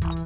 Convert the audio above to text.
Bye.